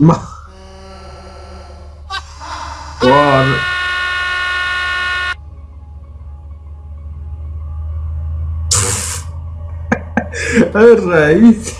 Ma... Buon... Alright.